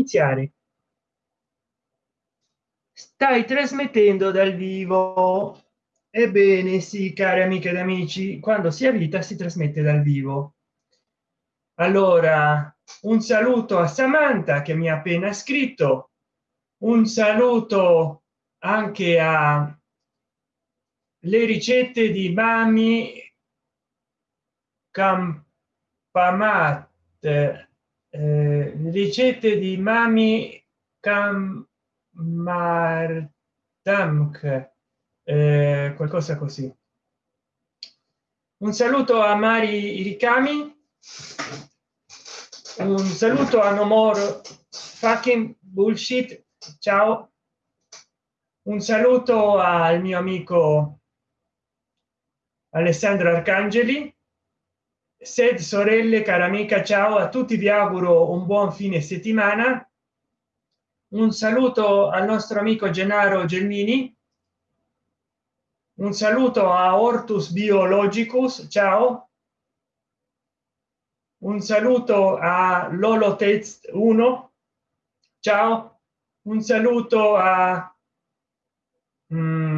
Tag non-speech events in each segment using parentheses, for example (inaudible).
iniziare. Stai trasmettendo dal vivo. Ebbene sì cari amiche ed amici quando si ha vita si trasmette dal vivo. Allora un saluto a samantha che mi ha appena scritto. Un saluto anche a le ricette di mami campamat eh, ricette di mami camartamk eh, qualcosa così. Un saluto a mari ricami un saluto a no more fucking bullshit. Ciao. Un saluto al mio amico alessandro arcangeli sed sorelle cara amica ciao. A tutti vi auguro un buon fine settimana. Un saluto al nostro amico gennaro gelmini. Un saluto a ortus biologicus ciao. Un saluto a lolo test 1 ciao. Un saluto a mm,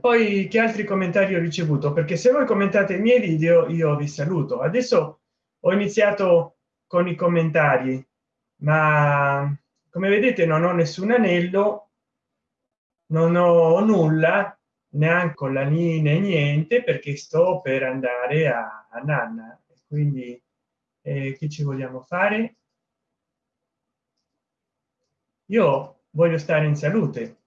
poi che altri commentari ho ricevuto? Perché se voi commentate i miei video io vi saluto. Adesso ho iniziato con i commentari ma come vedete non ho nessun anello non ho nulla neanche la linea niente perché sto per andare a, a nanna. Quindi eh, che ci vogliamo fare? Io voglio stare in salute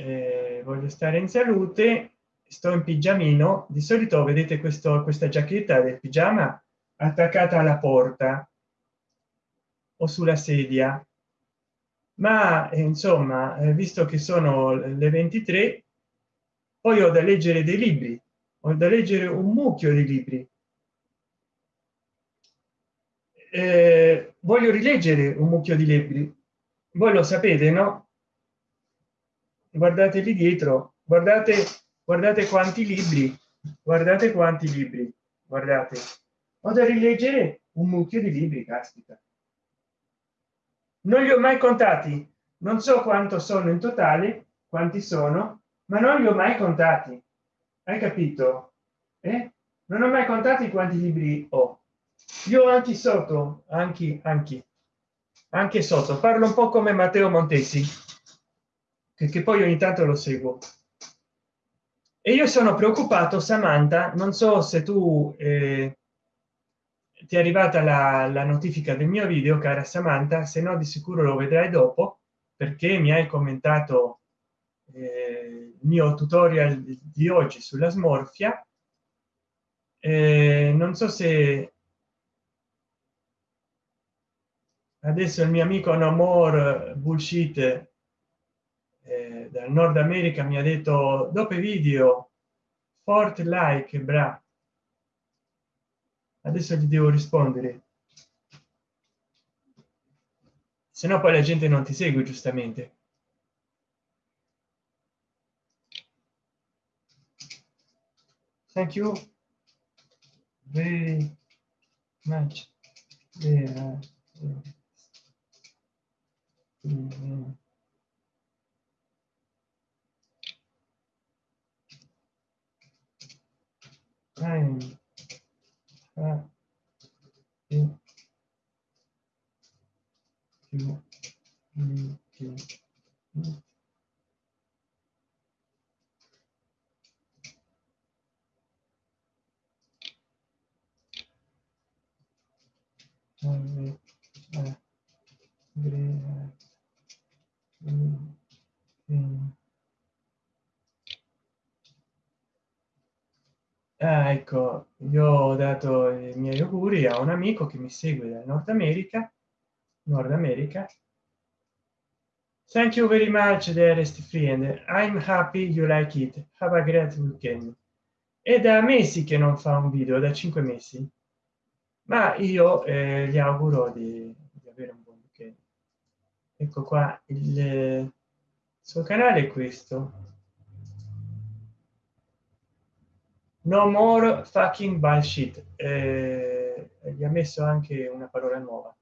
eh, voglio stare in salute sto in pigiamino. Di solito vedete questo questa giacchetta del pigiama attaccata alla porta o sulla sedia. Ma eh, insomma eh, visto che sono le 23 poi ho da leggere dei libri ho da leggere un mucchio di libri. Eh, voglio rileggere un mucchio di libri. Voi lo sapete no guardate lì dietro guardate guardate quanti libri guardate quanti libri guardate. Ho da rileggere un mucchio di libri caspita. Non li ho mai contati non so quanto sono in totale quanti sono ma non li ho mai contati. Hai capito? Eh? non ho mai contati quanti libri ho. Io anche sotto anche anche anche sotto. Parlo un po come matteo montesi che poi ogni tanto lo seguo. E io sono preoccupato samantha non so se tu eh, ti è arrivata la, la, notifica del mio video cara samantha se no di sicuro lo vedrai dopo perché mi hai commentato eh, il mio tutorial di oggi sulla smorfia. Eh, non so se adesso il mio amico no more bullshit eh, dal nord america mi ha detto dopo video forte like bra adesso gli devo rispondere se no poi la gente non ti segue giustamente thank you very much yeah. Mm -hmm. Time uh, in, to, to, to, Ah, ecco, io ho dato i miei auguri a un amico che mi segue dal Nord America, Nord America. Thank you very much, dearest friend. I'm happy you like it. Have a great weekend. È da mesi che non fa un video, da cinque mesi, ma io eh, gli auguro di, di, avere un buon weekend. Ecco qua, il, il suo canale è questo no more fucking bullshit eh, gli ha messo anche una parola nuova.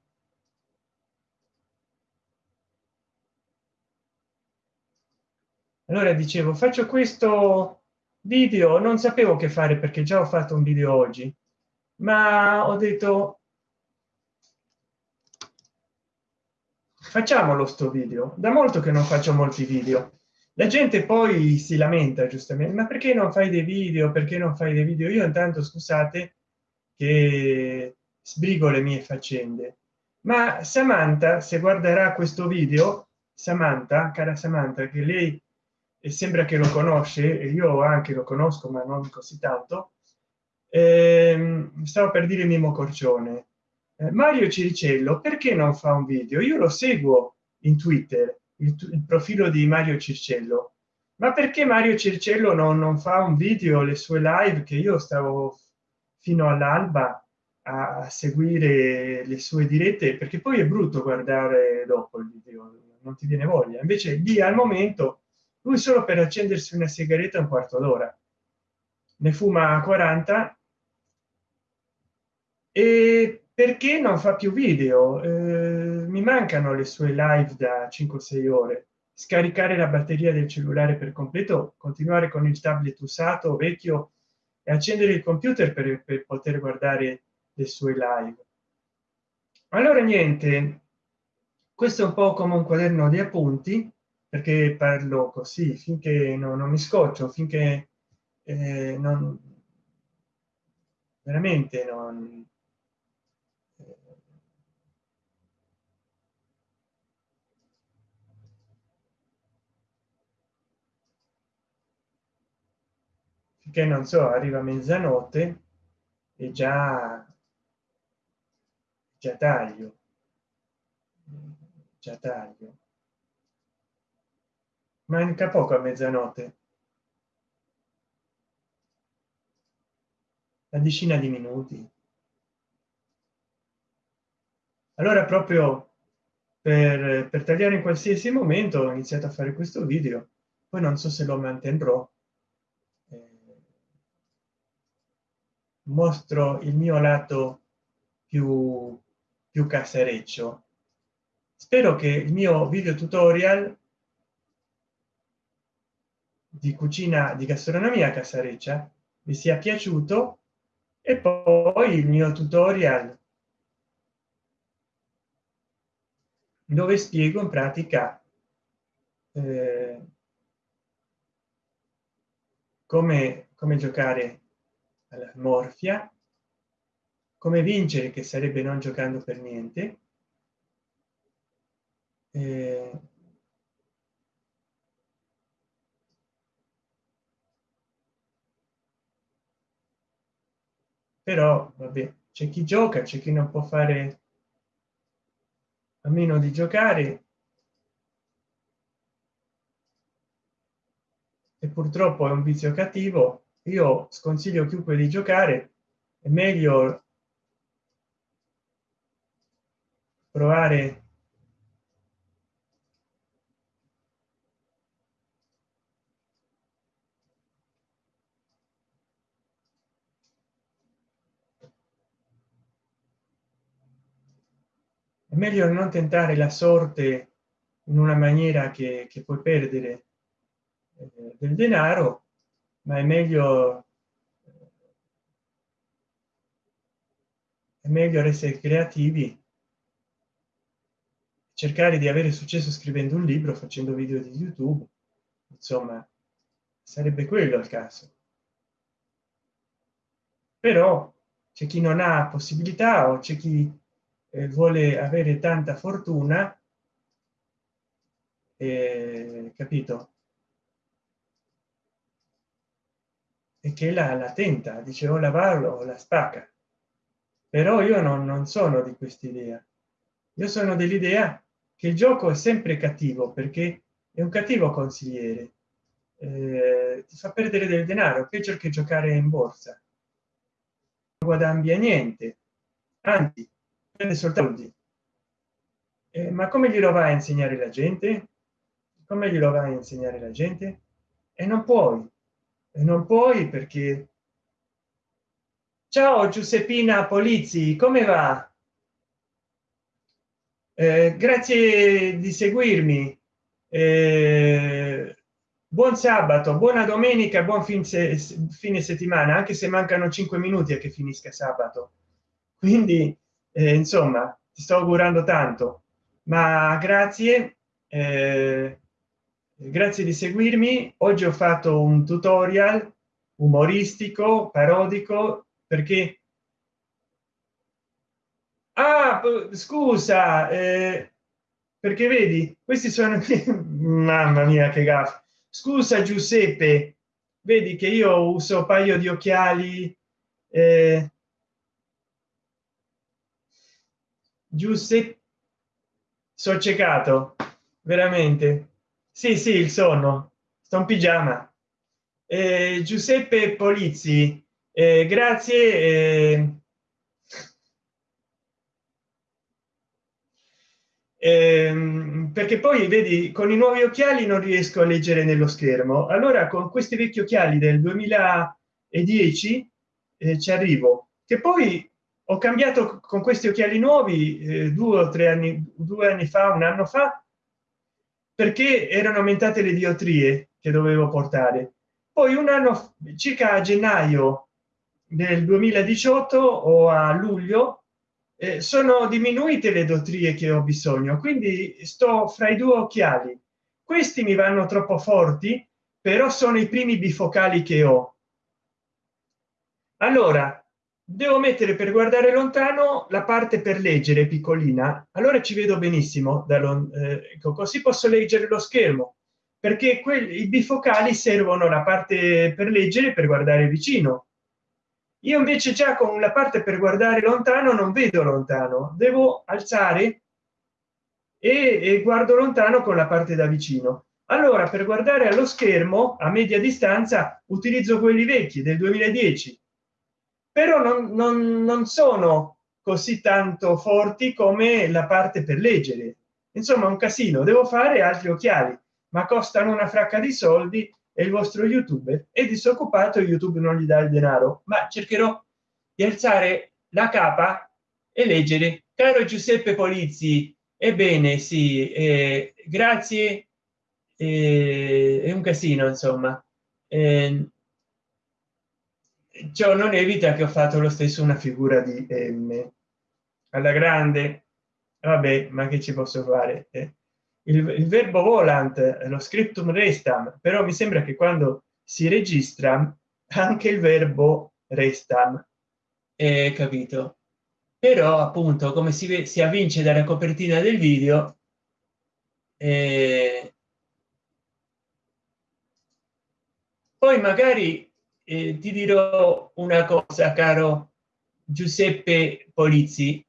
Allora dicevo faccio questo video non sapevo che fare perché già ho fatto un video oggi ma ho detto facciamolo sto video. Da molto che non faccio molti video la gente poi si lamenta giustamente ma perché non fai dei video? Perché non fai dei video? Io intanto scusate che sbrigo le mie faccende. Ma samantha se guarderà questo video samantha cara samantha che lei sembra che lo conosce e io anche lo conosco ma non così tanto eh, stavo per dire mimo corcione eh, mario ciricello perché non fa un video? Io lo seguo in twitter il, il profilo di mario circello. Ma perché mario circello non, non fa un video le sue live che io stavo fino all'alba a seguire le sue dirette? Perché poi è brutto guardare dopo il video non ti viene voglia. Invece lì al momento lui solo per accendersi una sigaretta un quarto d'ora. Ne fuma 40 e perché non fa più video? Eh, mi mancano le sue live da 5 6 ore. Scaricare la batteria del cellulare per completo continuare con il tablet usato vecchio e accendere il computer per, per poter guardare le sue live. Allora niente questo è un po come un quaderno di appunti perché parlo così finché no, non mi scoccio finché eh, non veramente non che non so arriva mezzanotte e già già taglio. Già taglio. Manca poco a mezzanotte. La decina di minuti. Allora proprio per, per tagliare in qualsiasi momento ho iniziato a fare questo video. Poi non so se lo mantendrò mostro il mio lato più più casereccio spero che il mio video tutorial di cucina di gastronomia casareccia vi sia piaciuto e poi il mio tutorial dove spiego in pratica eh, come come giocare morfia. Come vincere che sarebbe non giocando per niente. Eh, però vabbè c'è chi gioca c'è chi non può fare a meno di giocare. E purtroppo è un vizio cattivo io sconsiglio chiunque di giocare è meglio provare è meglio non tentare la sorte in una maniera che, che puoi perdere eh, del denaro ma è meglio è meglio essere creativi cercare di avere successo scrivendo un libro facendo video di youtube. Insomma sarebbe quello il caso. Però c'è chi non ha possibilità o c'è chi eh, vuole avere tanta fortuna eh, capito e che la, la tenta dice o lavarlo o la spacca però io non, non sono di quest'idea. Io sono dell'idea che il gioco è sempre cattivo perché è un cattivo consigliere. Eh, ti fa perdere del denaro peggio che giocare in borsa? Non guadagni niente anzi prende soltanto eh, ma come glielo va a insegnare la gente? Come glielo va a insegnare la gente? E non puoi e non puoi perché ciao giuseppina polizzi come va? Eh, grazie di seguirmi. Eh, buon sabato buona domenica buon fin se, fine settimana anche se mancano cinque minuti a che finisca sabato. Quindi eh, insomma ti sto augurando tanto. Ma grazie eh, grazie di seguirmi. Oggi ho fatto un tutorial umoristico parodico perché ah, scusa eh, perché vedi questi sono (laughs) mamma mia che gaff scusa giuseppe vedi che io uso un paio di occhiali eh, giuseppe sono ciecato veramente sì sì il sonno. Sto in pigiama. Eh, giuseppe polizzi eh, grazie eh, ehm, perché poi vedi con i nuovi occhiali non riesco a leggere nello schermo. Allora con questi vecchi occhiali del 2010 eh, ci arrivo. Che poi ho cambiato con questi occhiali nuovi eh, due o tre anni due anni fa un anno fa perché erano aumentate le diotrie che dovevo portare. Poi un anno circa a gennaio del 2018 o a luglio eh, sono diminuite le dotrie che ho bisogno quindi sto fra i due occhiali. Questi mi vanno troppo forti però sono i primi bifocali che ho. Allora devo mettere per guardare lontano la parte per leggere piccolina. Allora ci vedo benissimo da eh, così posso leggere lo schermo perché quelli bifocali servono la parte per leggere per guardare vicino. Io invece già con la parte per guardare lontano non vedo lontano. Devo alzare e, e guardo lontano con la parte da vicino. Allora per guardare allo schermo a media distanza utilizzo quelli vecchi del 2010 però non, non, non sono così tanto forti come la parte per leggere. Insomma un casino. Devo fare altri occhiali ma costano una fracca di soldi e il vostro youtuber è disoccupato youtube non gli dà il denaro. Ma cercherò di alzare la capa e leggere. Caro giuseppe polizzi ebbene sì eh, grazie. Eh, è un casino insomma. Eh, ciò non evita che ho fatto lo stesso una figura di m. Alla grande vabbè ma che ci posso fare eh? il, il, verbo volant lo scriptum restam però mi sembra che quando si registra anche il verbo restam. È capito. Però appunto come si, si avvince dalla copertina del video eh, poi magari eh, ti dirò una cosa caro giuseppe polizzi.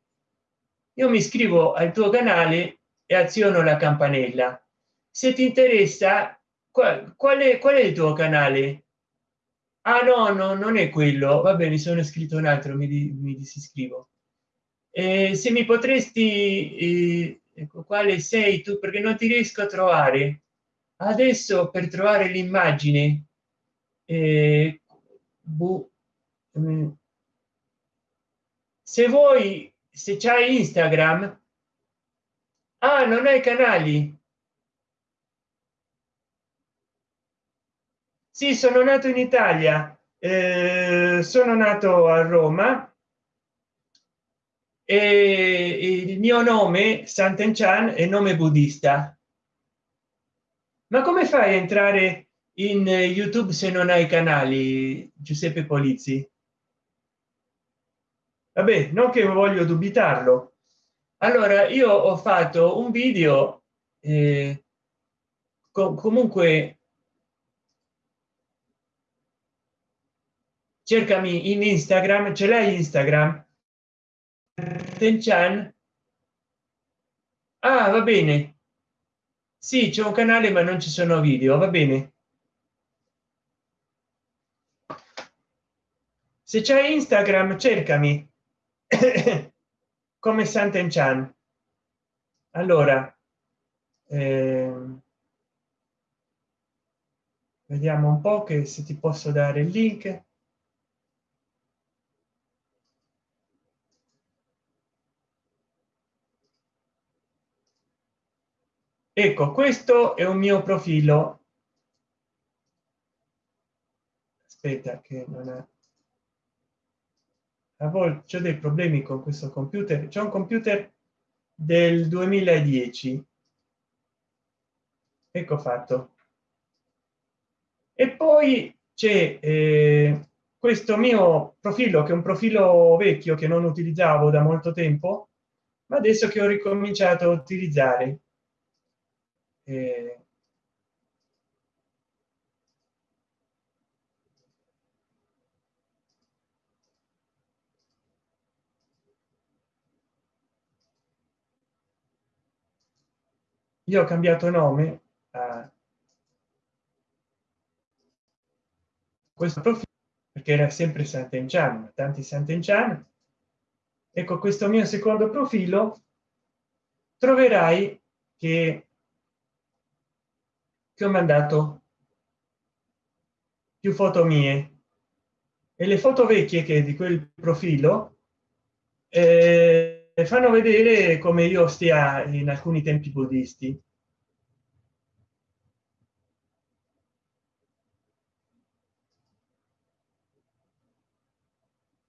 Io mi iscrivo al tuo canale e aziono la campanella. Se ti interessa qual, qual è qual è il tuo canale? Ah no no non è quello. Va bene sono iscritto un altro mi, mi disiscrivo. Eh, se mi potresti eh, ecco, quale sei tu perché non ti riesco a trovare. Adesso per trovare l'immagine eh, mm, se vuoi se c'hai instagram ah non hai canali. Sì sono nato in italia eh, sono nato a roma e il mio nome sant'enchan è nome buddista. Ma come fai a entrare in youtube se non hai canali giuseppe polizzi. Vabbè non che voglio dubitarlo. Allora io ho fatto un video eh, co comunque cercami in instagram ce l'hai instagram? Tenchan. ah va bene. Sì c'è un canale ma non ci sono video va bene se c'è instagram cercami. (coughs) Come sant'enchan allora eh, vediamo un po che se ti posso dare il link. Ecco questo è un mio profilo. Aspetta che non è a volte ho dei problemi con questo computer? C'è un computer del 2010 ecco fatto. E poi c'è eh, questo mio profilo che è un profilo vecchio che non utilizzavo da molto tempo ma adesso che ho ricominciato a utilizzare. Eh, io ho cambiato nome a questo profilo perché era sempre Sant'Enchan, tanti Sant'Enchan. Ecco questo mio secondo profilo troverai che, che ho mandato più foto mie e le foto vecchie che di quel profilo eh, fanno vedere come io stia in alcuni tempi buddisti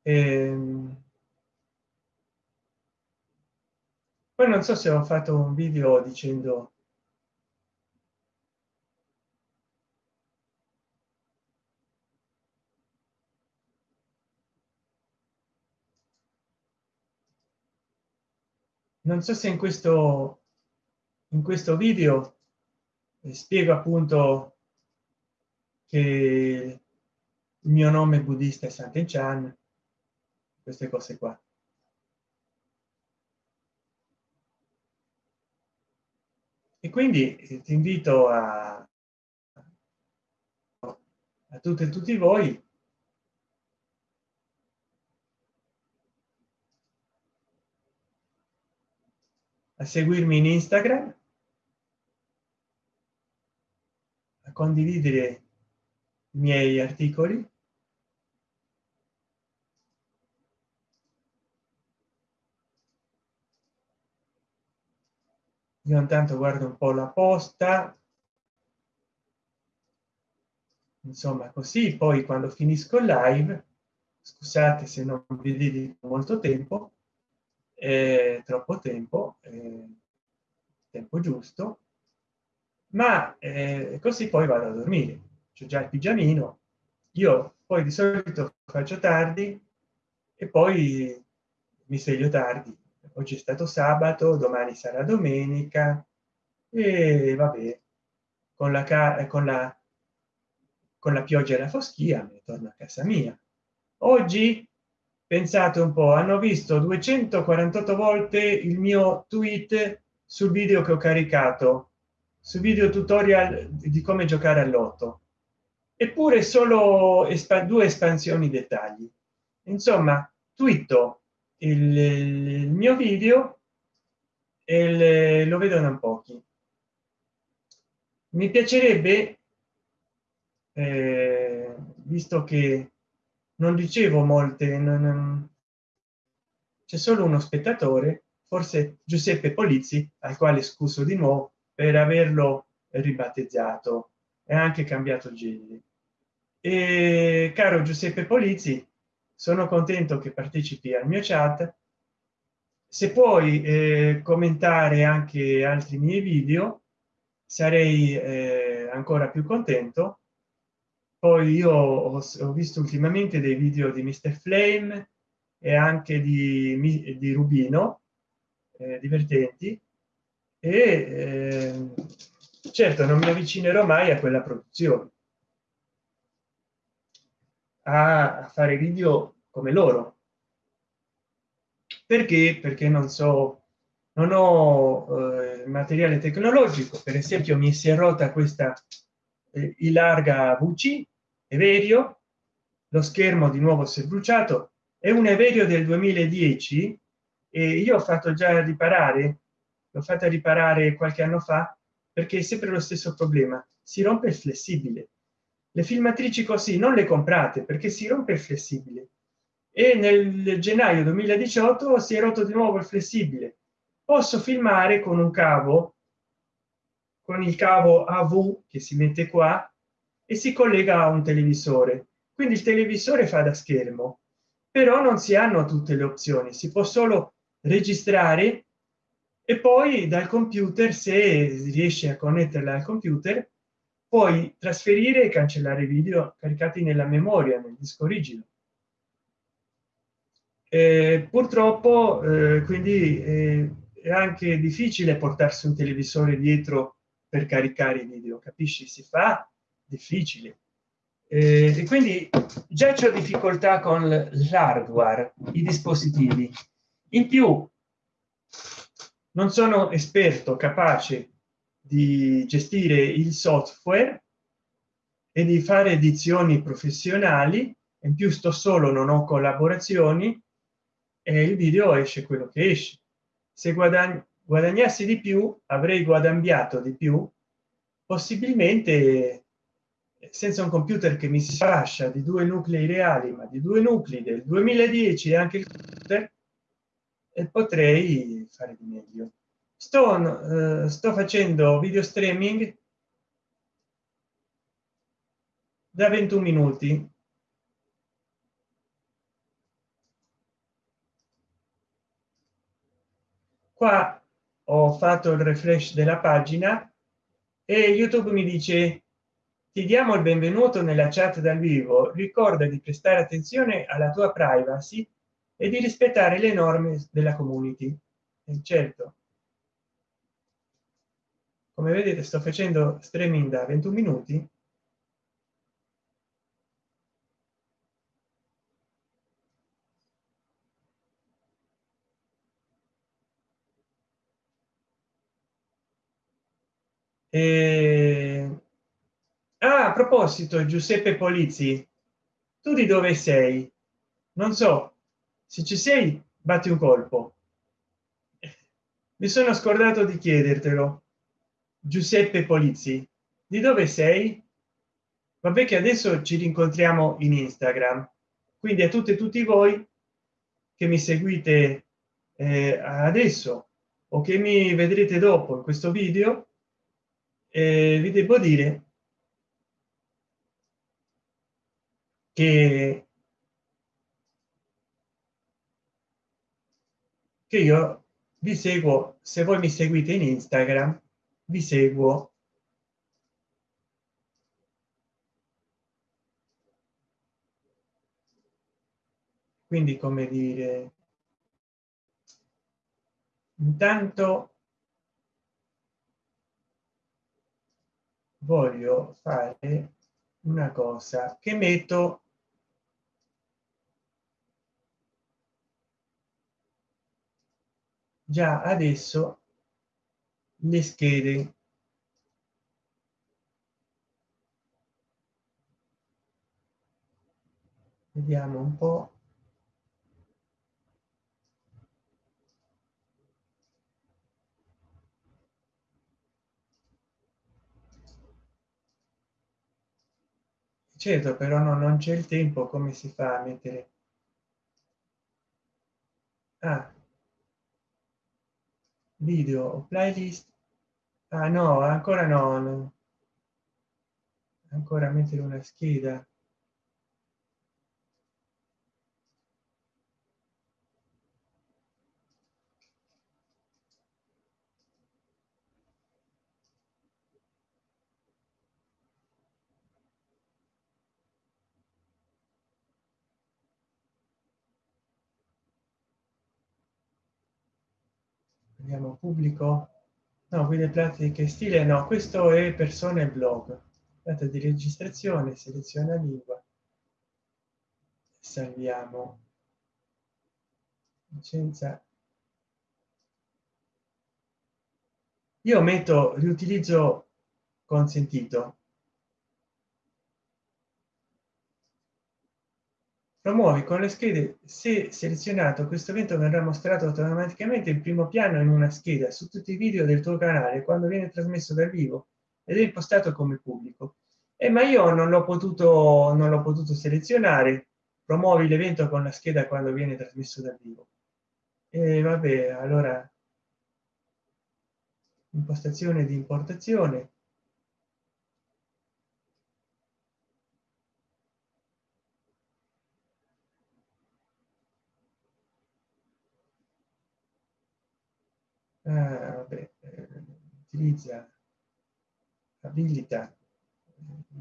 Ehm, poi non so se ho fatto un video dicendo non so se in questo in questo video spiego appunto che il mio nome buddista è Sant'Enchan queste cose qua. E quindi eh, ti invito a a tutte e tutti voi a seguirmi in instagram a condividere i miei articoli. Io intanto guardo un po la posta. Insomma così. Poi quando finisco live scusate se non vi dedico molto tempo eh, troppo tempo eh, tempo giusto ma eh, così poi vado a dormire. C'è già il pigiamino io poi di solito faccio tardi e poi mi sveglio tardi. Oggi è stato sabato domani sarà domenica e vabbè con la con la con la pioggia e la foschia torno a casa mia. Oggi pensate un po hanno visto 248 volte il mio tweet sul video che ho caricato su video tutorial di come giocare all'otto eppure solo due espansioni dettagli. Insomma twitto il, il mio video e lo vedono pochi. Mi piacerebbe eh, visto che non ricevo molte c'è solo uno spettatore forse giuseppe polizzi al quale scuso di nuovo per averlo ribattezzato. E anche cambiato genere. E caro giuseppe polizzi sono contento che partecipi al mio chat. Se puoi eh, commentare anche altri miei video sarei eh, ancora più contento poi io ho, ho, visto ultimamente dei video di mr flame e anche di, di rubino eh, divertenti. E eh, certo non mi avvicinerò mai a quella produzione. A fare video come loro. Perché? Perché non so non ho eh, materiale tecnologico. Per esempio mi si è rotta questa eh, larga vc everio lo schermo di nuovo si è bruciato è un everio del 2010 e io ho fatto già riparare l'ho fatta riparare qualche anno fa perché è sempre lo stesso problema si rompe il flessibile. Le filmatrici così non le comprate perché si rompe il flessibile. E nel gennaio 2018 si è rotto di nuovo il flessibile. Posso filmare con un cavo con il cavo av che si mette qua e si collega a un televisore. Quindi il televisore fa da schermo però non si hanno tutte le opzioni si può solo registrare e poi dal computer se riesce a connetterla al computer poi trasferire e cancellare video caricati nella memoria nel disco rigido eh, purtroppo eh, quindi eh, è anche difficile portarsi un televisore dietro per caricare i video capisci? Si fa difficile eh, e quindi già c'è difficoltà con l'hardware i dispositivi. In più non sono esperto capace di gestire il software e di fare edizioni professionali. In più sto solo non ho collaborazioni e il video esce quello che esce. Se guadagni guadagnassi di più avrei guadagnato di più possibilmente senza un computer che mi si lascia di due nuclei reali ma di due nuclei del 2010 anche il e potrei fare di meglio. Sto, eh, sto facendo video streaming da 21 minuti. Qua ho fatto il refresh della pagina e youtube mi dice ti diamo il benvenuto nella chat dal vivo. Ricorda di prestare attenzione alla tua privacy e di rispettare le norme della community. E certo. Come vedete sto facendo streaming da 21 minuti. E... ah, a proposito giuseppe polizzi tu di dove sei? Non so se ci sei batti un colpo. Mi sono scordato di chiedertelo. Giuseppe polizzi di dove sei? Vabbè che adesso ci rincontriamo in instagram. Quindi a tutte e tutti voi che mi seguite eh, adesso o che mi vedrete dopo in questo video eh, vi devo dire che che io vi seguo se voi mi seguite in instagram vi seguo. Quindi come dire intanto voglio fare una cosa che metto già adesso le schede. Vediamo un po. Certo però no, non c'è il tempo come si fa a mettere? Ah, video playlist ah no ancora no, no. ancora mettere una scheda vediamo pubblico no guide pratiche stile no questo è persone blog data di registrazione seleziona lingua. Salviamo licenza. Io metto riutilizzo consentito promuovi con le schede. Se selezionato questo evento verrà mostrato automaticamente in primo piano in una scheda su tutti i video del tuo canale quando viene trasmesso dal vivo ed è impostato come pubblico. Eh, ma io non l'ho potuto non l'ho potuto selezionare. Promuovi l'evento con la scheda quando viene trasmesso dal vivo. E vabbè allora impostazione di importazione vabbè, eh, utilizza abilita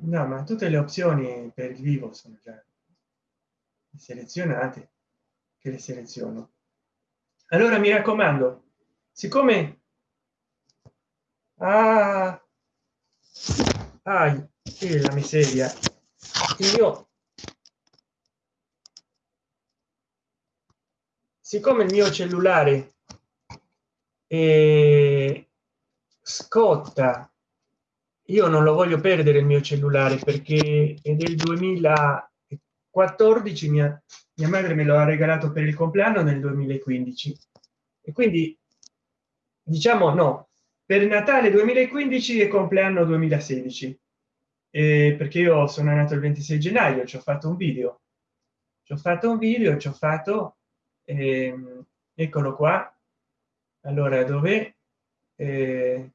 no ma tutte le opzioni per il vivo sono già selezionate che le seleziono. Allora mi raccomando siccome ah, ah che la miseria. Io siccome il mio cellulare eh, scotta io non lo voglio perdere il mio cellulare perché è del 2014 mia, mia madre me lo ha regalato per il compleanno nel 2015 e quindi diciamo no per natale 2015 e compleanno 2016 eh, perché io sono nato il 26 gennaio ci ho fatto un video. Ci ho fatto un video ci ho fatto eh, eccolo qua allora dove eh,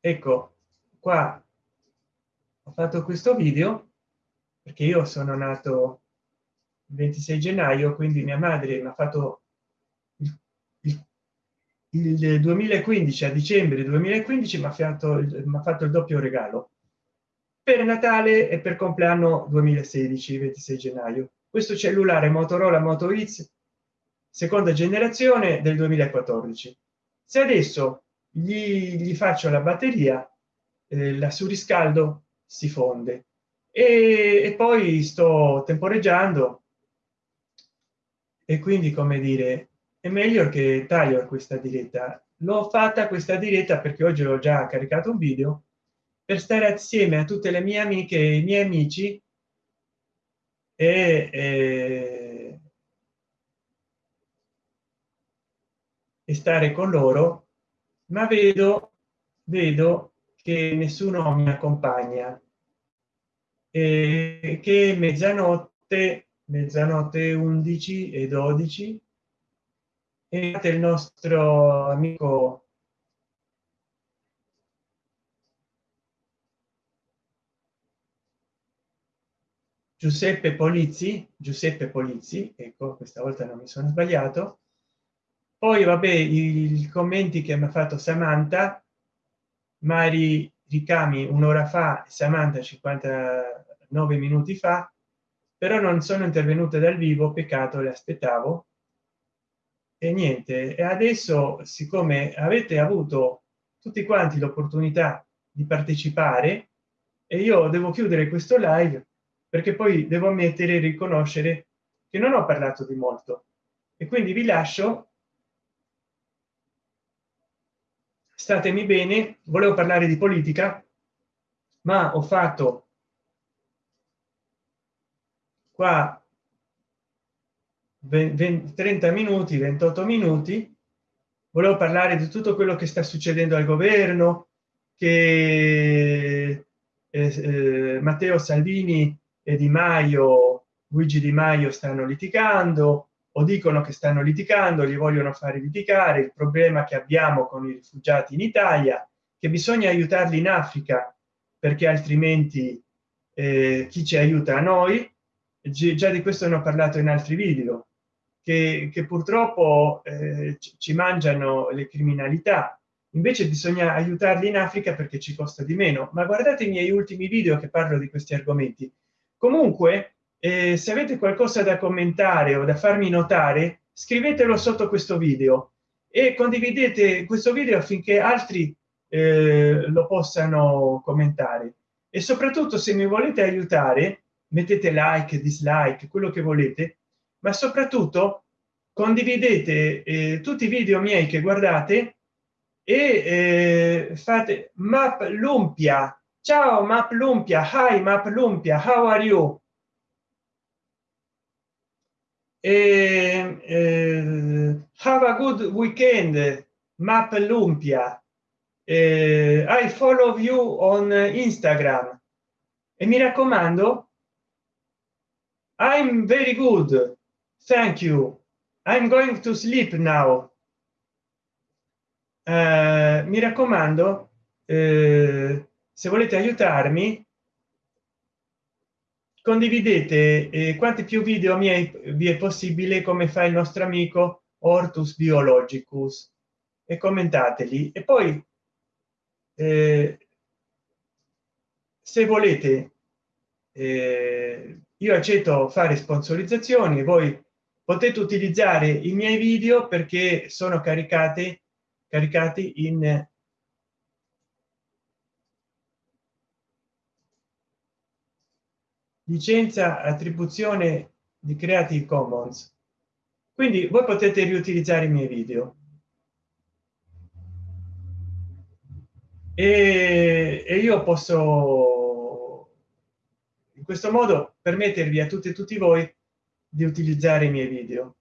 ecco qua ho fatto questo video perché io sono nato il 26 gennaio quindi mia madre mi ha fatto il 2015 a dicembre 2015 mi ha fatto fatto il doppio regalo. Per natale e per compleanno 2016 26 gennaio questo cellulare motorola moto x seconda generazione del 2014 se adesso gli, gli faccio la batteria eh, la surriscaldo si fonde. E, e poi sto temporeggiando. E quindi come dire è meglio che taglio questa diretta. L'ho fatta questa diretta perché oggi ho già caricato un video per stare assieme a tutte le mie amiche e i miei amici e, e, e stare con loro ma vedo vedo che nessuno mi accompagna. E che mezzanotte mezzanotte 11 e 12 e il nostro amico giuseppe polizzi giuseppe polizzi ecco questa volta non mi sono sbagliato. Poi vabbè i commenti che mi ha fatto samantha mari ricami un'ora fa samantha 59 minuti fa però non sono intervenute dal vivo peccato le aspettavo. E niente e adesso siccome avete avuto tutti quanti l'opportunità di partecipare e io devo chiudere questo live perché poi devo ammettere e riconoscere che non ho parlato di molto. E quindi vi lascio. Statemi bene volevo parlare di politica ma ho fatto qua 20, 30 minuti 28 minuti. Volevo parlare di tutto quello che sta succedendo al governo che eh, eh, matteo salvini e di maio luigi di maio stanno litigando o dicono che stanno litigando li vogliono fare litigare. Il problema che abbiamo con i rifugiati in italia che bisogna aiutarli in africa perché altrimenti eh, chi ci aiuta? A noi. Già di questo ne ho parlato in altri video che, che purtroppo eh, ci mangiano le criminalità. Invece bisogna aiutarli in africa perché ci costa di meno. Ma guardate i miei ultimi video che parlo di questi argomenti comunque eh, se avete qualcosa da commentare o da farmi notare scrivetelo sotto questo video e condividete questo video affinché altri eh, lo possano commentare. E soprattutto se mi volete aiutare mettete like dislike quello che volete ma soprattutto condividete eh, tutti i video miei che guardate e eh, fate map lumpia ciao map lumpia. Hi map lumpia. How are you? E, eh, have a good weekend map lumpia. Eh, i follow you on instagram. E mi raccomando i'm very good. Thank you. I'm going to sleep now. Uh, mi raccomando eh, se volete aiutarmi condividete eh, quanti più video miei vi è possibile come fa il nostro amico ortus biologicus e commentateli. E poi eh, se volete eh, io accetto fare sponsorizzazioni voi potete utilizzare i miei video perché sono caricati caricati in licenza attribuzione di creative commons. Quindi voi potete riutilizzare i miei video. E, e io posso in questo modo permettervi a tutti e tutti voi di utilizzare i miei video.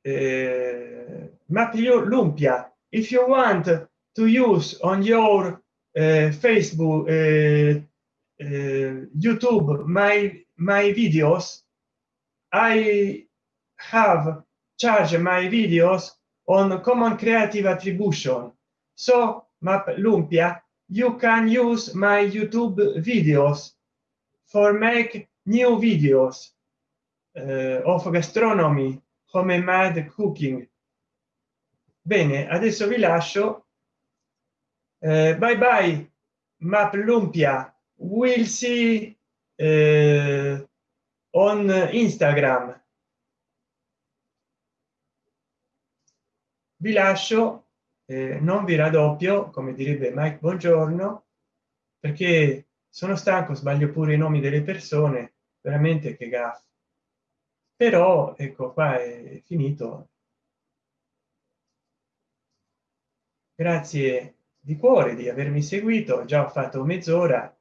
Eh, ma più lumpia if you want to use on your uh, facebook uh, uh, youtube my my videos. I have charged my videos on common creative attribution. So map lumpia you can use my youtube videos for make new videos uh, of gastronomy home made cooking. Bene adesso vi lascio. Uh, bye bye map lumpia will see uh, on instagram. Vi lascio eh, non vi raddoppio come direbbe mike buongiorno perché sono stanco sbaglio pure i nomi delle persone veramente che gaff. Però ecco qua è finito. Grazie di cuore di avermi seguito già ho fatto mezz'ora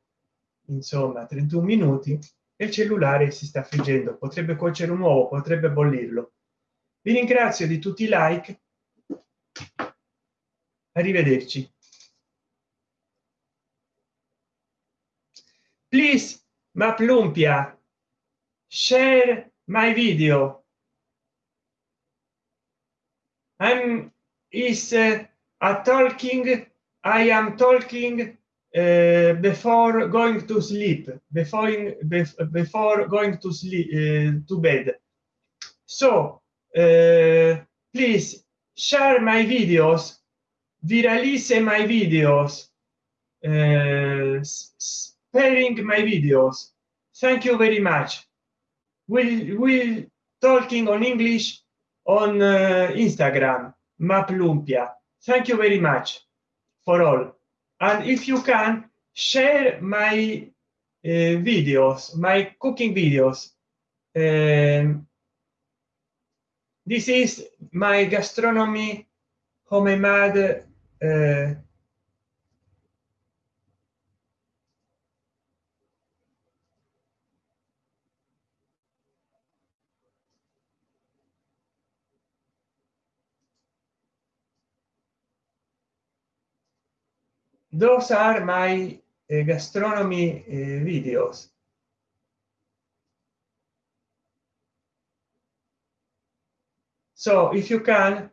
insomma 31 minuti il cellulare si sta friggendo potrebbe cuocere un uovo potrebbe bollirlo. Vi ringrazio di tutti i like. Arrivederci. Please map lumpia share my video. I'm is uh, a talking i am talking uh, before going to sleep before before going to sleep uh, to bed. So uh, please share my videos viralize my videos sparing my videos. Thank you very much. We will talking on english on instagram map lumpia thank you very much for all and if you can share my uh, videos my cooking videos um, this is my gastronomy homemade uh, those are my uh, gastronomy uh, videos. So if you can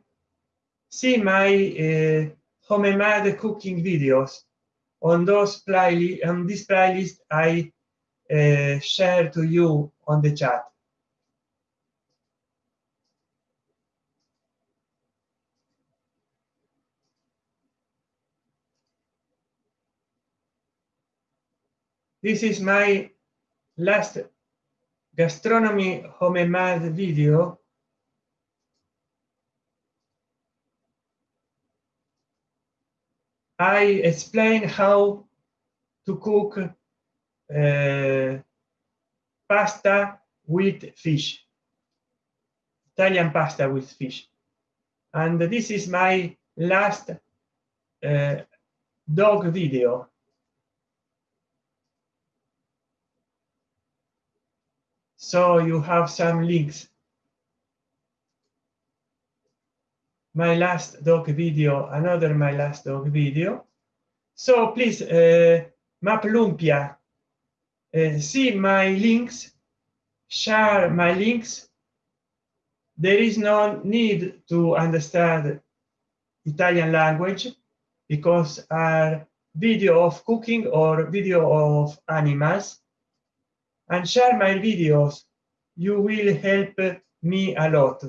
see my uh, homemade cooking videos on those playlist on this playlist i uh, share to you on the chat this is my last gastronomy homemade video. I explain how to cook uh, pasta with fish. Italian pasta with fish. And this is my last uh, dog video so you have some links. My last dog video another my last dog video. So please uh, map lumpia. Uh, see my links. Share my links. There is no need to understand italian language because our video of cooking or video of animals and share my videos. You will help me a lot.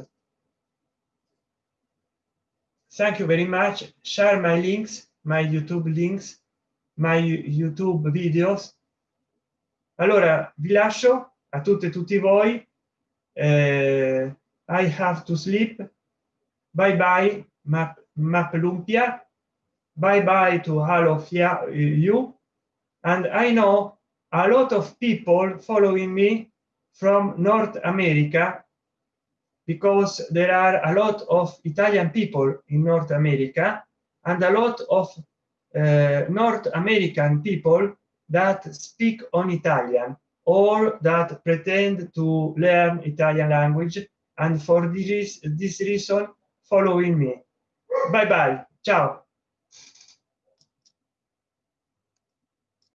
Thank you very much. Share my links my youtube links my youtube videos. Allora vi lascio a tutte e tutti voi. Eh, i have to sleep. Bye bye map map lumpia. Bye bye to all of you. And i know a lot of people following me from north america because there are a lot of italian people in north america and a lot of uh, north american people that speak on italian or that pretend to learn italian language and for this this reason following me. Bye bye ciao